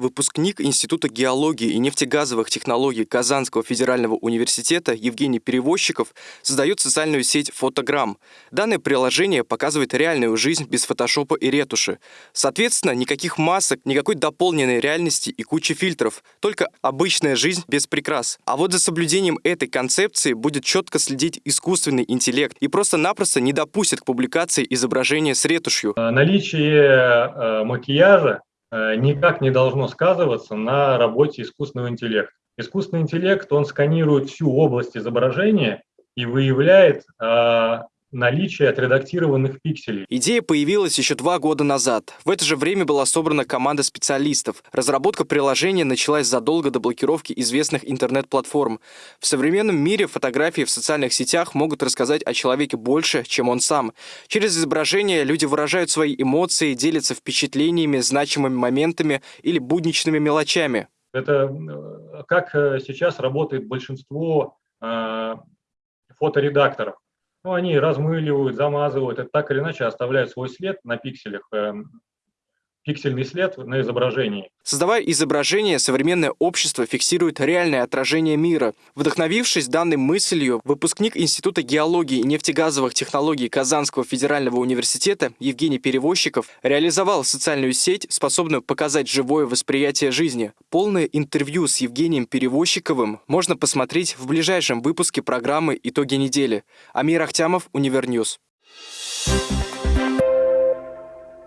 Выпускник Института геологии и нефтегазовых технологий Казанского федерального университета Евгений Перевозчиков создает социальную сеть «Фотограмм». Данное приложение показывает реальную жизнь без фотошопа и ретуши. Соответственно, никаких масок, никакой дополненной реальности и кучи фильтров, только обычная жизнь без прикрас. А вот за соблюдением этой концепции будет четко следить искусственный интеллект и просто-напросто не допустит к публикации изображения с ретушью. Наличие э, макияжа Э, никак не должно сказываться на работе искусственного интеллекта. Искусственный интеллект, он сканирует всю область изображения и выявляет а, наличие отредактированных пикселей. Идея появилась еще два года назад. В это же время была собрана команда специалистов. Разработка приложения началась задолго до блокировки известных интернет-платформ. В современном мире фотографии в социальных сетях могут рассказать о человеке больше, чем он сам. Через изображение люди выражают свои эмоции, делятся впечатлениями, значимыми моментами или будничными мелочами. Это э, как э, сейчас работает большинство э, фоторедакторов ну, они размыливают, замазывают, это так или иначе оставляют свой след на пикселях, эм, пиксельный след на изображении. Создавая изображение, современное общество фиксирует реальное отражение мира. Вдохновившись данной мыслью, выпускник Института геологии и нефтегазовых технологий Казанского федерального университета Евгений Перевозчиков реализовал социальную сеть, способную показать живое восприятие жизни. Полное интервью с Евгением Перевозчиковым можно посмотреть в ближайшем выпуске программы «Итоги недели». Амир Ахтямов, Univer News.